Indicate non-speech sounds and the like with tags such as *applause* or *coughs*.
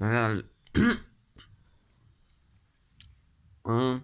哎呀 *coughs* 嗯